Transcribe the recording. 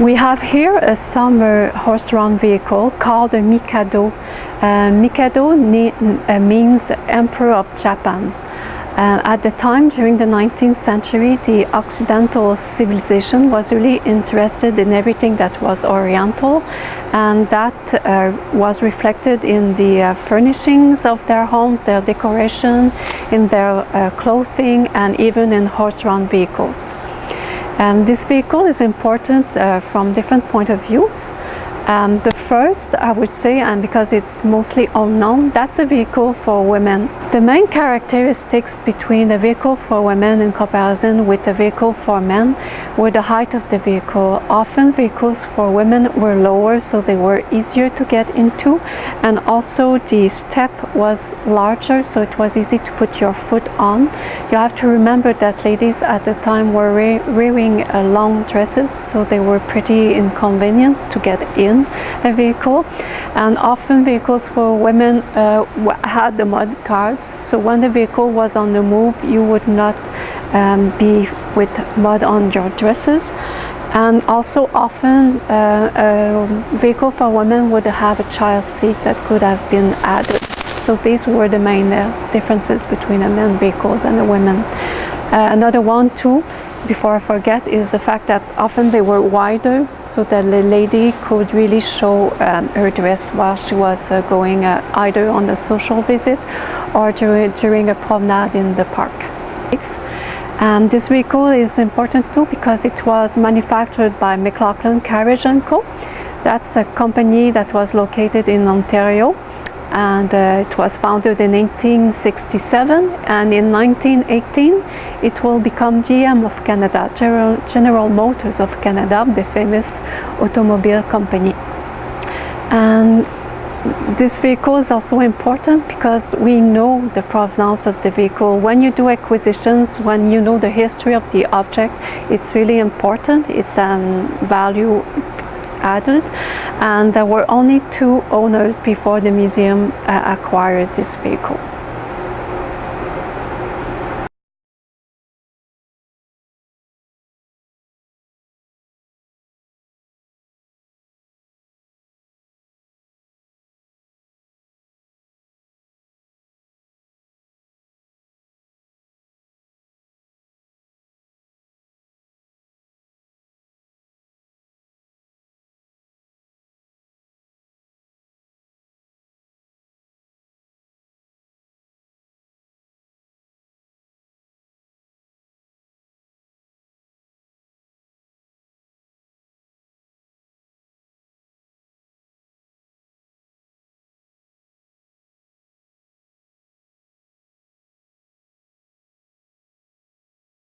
We have here a summer horse-drawn vehicle called a Mikado. Uh, Mikado uh, means Emperor of Japan. Uh, at the time, during the 19th century, the Occidental civilization was really interested in everything that was Oriental and that uh, was reflected in the uh, furnishings of their homes, their decoration, in their uh, clothing and even in horse-drawn vehicles. And this vehicle is important uh, from different point of views. Um, the first, I would say, and because it's mostly unknown, that's a vehicle for women. The main characteristics between a vehicle for women in comparison with a vehicle for men were the height of the vehicle. Often vehicles for women were lower, so they were easier to get into, and also the step was larger, so it was easy to put your foot on. You have to remember that ladies at the time were wearing uh, long dresses, so they were pretty inconvenient to get in in a vehicle. And often vehicles for women uh, had the mud guards so when the vehicle was on the move you would not um, be with mud on your dresses. And also often uh, a vehicle for women would have a child seat that could have been added. So these were the main uh, differences between the men vehicles and the women. Uh, another one too before I forget is the fact that often they were wider so that the lady could really show um, her dress while she was uh, going uh, either on a social visit or during, during a promenade in the park. And this vehicle is important too because it was manufactured by McLaughlin Carriage & Co. That's a company that was located in Ontario and uh, it was founded in 1867 and in 1918 it will become GM of Canada, General, General Motors of Canada, the famous automobile company. And this vehicle is also important because we know the provenance of the vehicle. When you do acquisitions, when you know the history of the object, it's really important. It's a um, value added and there were only two owners before the museum uh, acquired this vehicle.